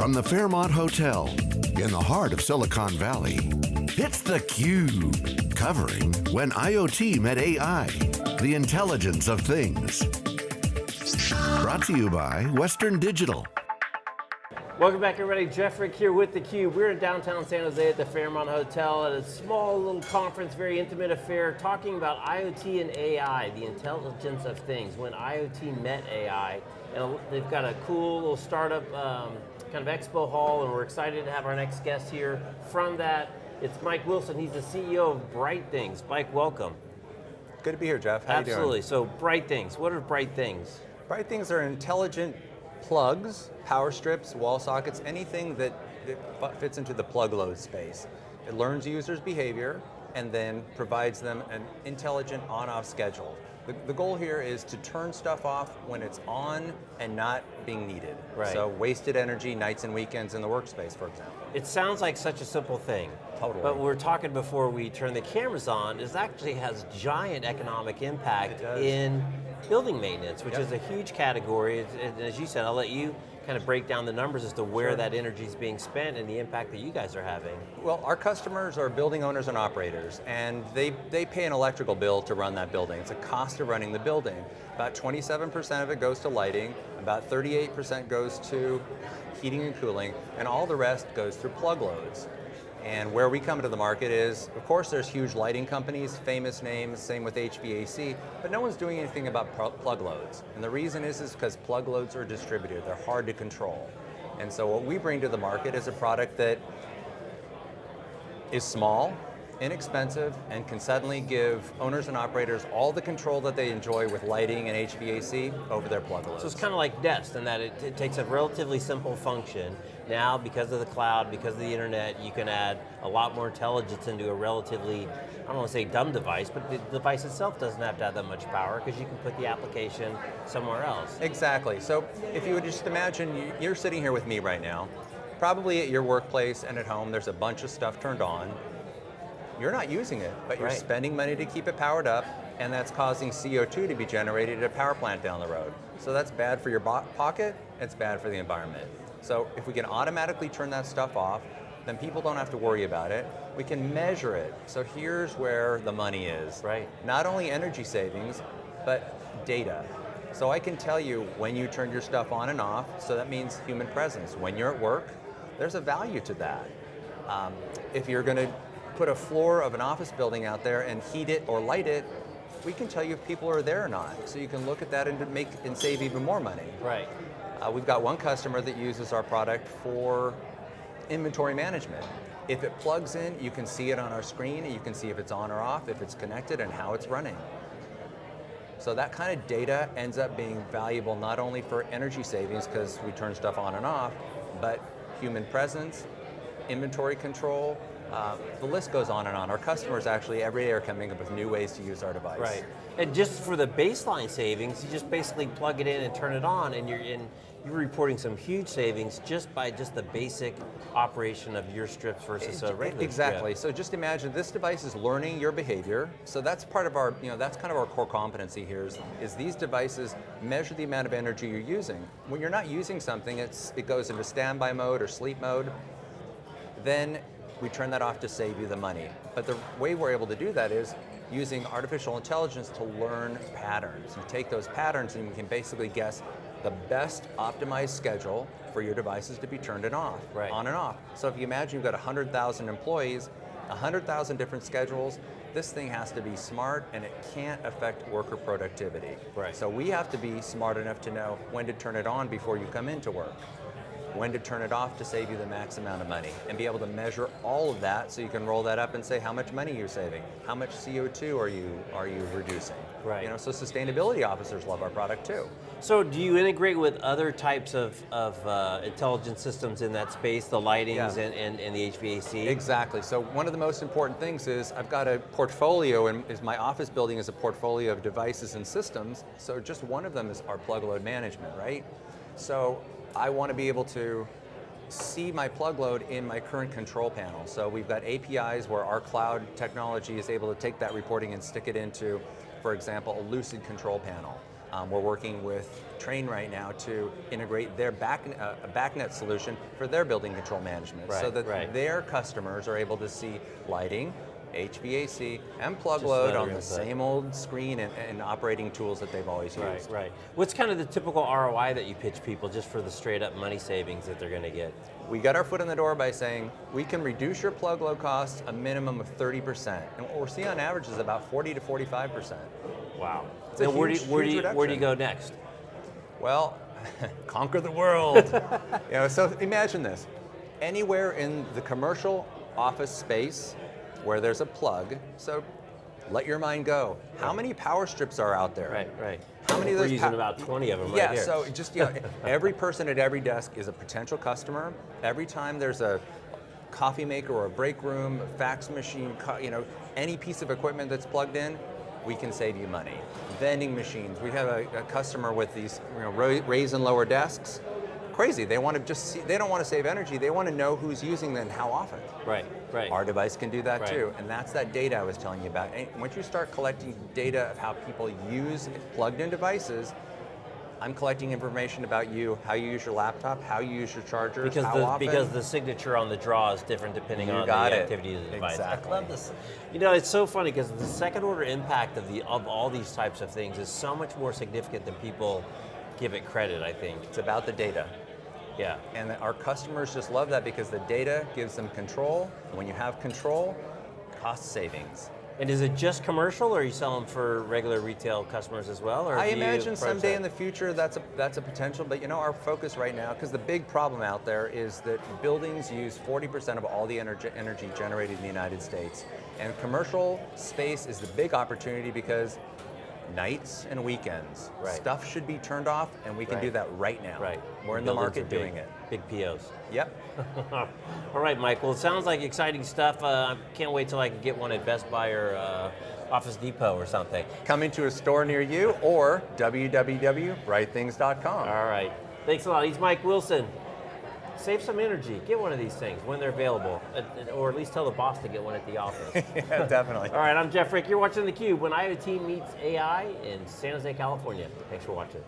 From the Fairmont Hotel, in the heart of Silicon Valley, it's theCUBE, covering When IoT Met AI, the intelligence of things. Brought to you by Western Digital. Welcome back everybody, Jeff Frick here with theCUBE. We're in downtown San Jose at the Fairmont Hotel at a small little conference, very intimate affair, talking about IoT and AI, the intelligence of things, when IoT met AI. And they've got a cool little startup um, kind of expo hall and we're excited to have our next guest here. From that, it's Mike Wilson, he's the CEO of Bright Things. Mike, welcome. Good to be here, Jeff. How Absolutely, so Bright Things, what are Bright Things? Bright Things are intelligent plugs, power strips, wall sockets, anything that, that fits into the plug load space. It learns users' behavior and then provides them an intelligent on-off schedule. The, the, goal here is to turn stuff off when it's on and not being needed. Right. So wasted energy nights and weekends in the workspace, for example. It sounds like such a simple thing. Totally. But we were talking before we turn the cameras on, is actually has giant economic impact in building maintenance, which yep. is a huge category. And as you said, I'll let you kind of break down the numbers as to where sure. that energy is being spent and the impact that you guys are having. Well, our customers are building owners and operators, and they, they pay an electrical bill to run that building. It's a cost of running the building. About 27% of it goes to lighting, about 38% goes to heating and cooling, and all the rest goes through plug loads. And where we come to the market is, of course there's huge lighting companies, famous names, same with HVAC, but no one's doing anything about plug loads. And the reason is is because plug loads are distributed, they're hard to control. And so what we bring to the market is a product that is small, inexpensive, and can suddenly give owners and operators all the control that they enjoy with lighting and HVAC over their plug loads. So it's kind of like Nest in that it, it takes a relatively simple function. Now, because of the cloud, because of the internet, you can add a lot more intelligence into a relatively, I don't want to say dumb device, but the device itself doesn't have to have that much power because you can put the application somewhere else. Exactly, so if you would just imagine, you're sitting here with me right now, probably at your workplace and at home, there's a bunch of stuff turned on, you're not using it, but you're right. spending money to keep it powered up, and that's causing CO2 to be generated at a power plant down the road. So that's bad for your pocket, it's bad for the environment. So if we can automatically turn that stuff off, then people don't have to worry about it. We can measure it. So here's where the money is. Right. Not only energy savings, but data. So I can tell you when you turn your stuff on and off, so that means human presence. When you're at work, there's a value to that. Um, if you're going to put a floor of an office building out there and heat it or light it, we can tell you if people are there or not. So you can look at that and make and save even more money. Right. Uh, we've got one customer that uses our product for inventory management. If it plugs in, you can see it on our screen, and you can see if it's on or off, if it's connected, and how it's running. So that kind of data ends up being valuable not only for energy savings, because we turn stuff on and off, but human presence, inventory control, uh, the list goes on and on. Our customers actually every day are coming up with new ways to use our device. Right, and just for the baseline savings, you just basically plug it in and turn it on and you're in, you're reporting some huge savings just by just the basic operation of your strips versus a regular Exactly, strip. so just imagine this device is learning your behavior, so that's part of our, you know, that's kind of our core competency here is, is these devices measure the amount of energy you're using. When you're not using something, it's, it goes into standby mode or sleep mode, then we turn that off to save you the money. But the way we're able to do that is using artificial intelligence to learn patterns. You take those patterns and you can basically guess the best optimized schedule for your devices to be turned and off, right. on and off. So if you imagine you've got 100,000 employees, 100,000 different schedules, this thing has to be smart and it can't affect worker productivity. Right. So we have to be smart enough to know when to turn it on before you come into work when to turn it off to save you the max amount of money, and be able to measure all of that so you can roll that up and say how much money you're saving, how much CO2 are you, are you reducing. Right. You know, so sustainability officers love our product too. So do you integrate with other types of, of uh, intelligence systems in that space, the lightings yeah. and, and, and, the HVAC? Exactly, so one of the most important things is I've got a portfolio, and is my office building is a portfolio of devices and systems, so just one of them is our plug load management, right? So I want to be able to see my plug load in my current control panel. So we've got APIs where our cloud technology is able to take that reporting and stick it into, for example, a Lucid control panel. Um, we're working with Trane right now to integrate their back, uh, BACnet solution for their building control management, so that right. their customers are able to see lighting, HVAC, and plug Just load on the input. same old screen and, and operating tools that they've always Right, used. right. right. What's kind of the typical ROI that you pitch people just for the straight up money savings that they're going to get? We got our foot in the door by saying we can reduce your plug load costs a minimum of 30%. And what we're seeing on average is about 40 to 45%. Wow. It's Then where, do you, where, do you, where do you go next? Well, conquer the world. you know, so imagine this. Anywhere in the commercial office space where there's a plug, so let your mind go. How many power strips are out there? Right, right. How many of those? We're using about 20 of them yeah, right here. Yeah, so just you know, every person at every desk is a potential customer. Every time there's a coffee maker or a break room, a fax machine, you know, any piece of equipment that's plugged in, we can save you money. Vending machines. We have a, a customer with these you know, raise and lower desks. Crazy. They want to just see. They don't want to save energy. They want to know who's using them and how often. right, right. Our device can do that Right. too, and that's that data I was telling you about. And once you start collecting data of how people use plugged-in devices, I'm collecting information about you, how you use your laptop, how you use your chargers, because how the often. because the signature on the draw is different depending You on got the it. activity of the device. Exactly. I love this. You know, it's so funny because the second order impact of the of all these types of things is so much more significant than people give it credit. I think. it's about the data. Yeah. And our customers just love that because the data gives them control. When you have control, cost savings. And is it just commercial, or are you selling for regular retail customers as well? Or I imagine someday that? in the future that's a that's a potential, but you know our focus right now, because the big problem out there is that buildings use 40% of all the energy, energy generated in the United States, and commercial space is the big opportunity because nights and weekends, Right. stuff should be turned off, and we can do that right now. Right. we're in the market big, doing it. Big POs. Yep. All right, Mike. Well, it sounds like exciting stuff. Uh, I can't wait till I can get one at Best Buy or uh, Office Depot or something. Coming to a store near you or www.brightthings.com. All right. Thanks a lot. He's Mike Wilson. Save some energy. Get one of these things when they're available, or at least tell the boss to get one at the office. yeah, definitely. All right, I'm Jeff Frick. You're watching theCUBE when IoT meets AI in San Jose, California. Thanks for watching.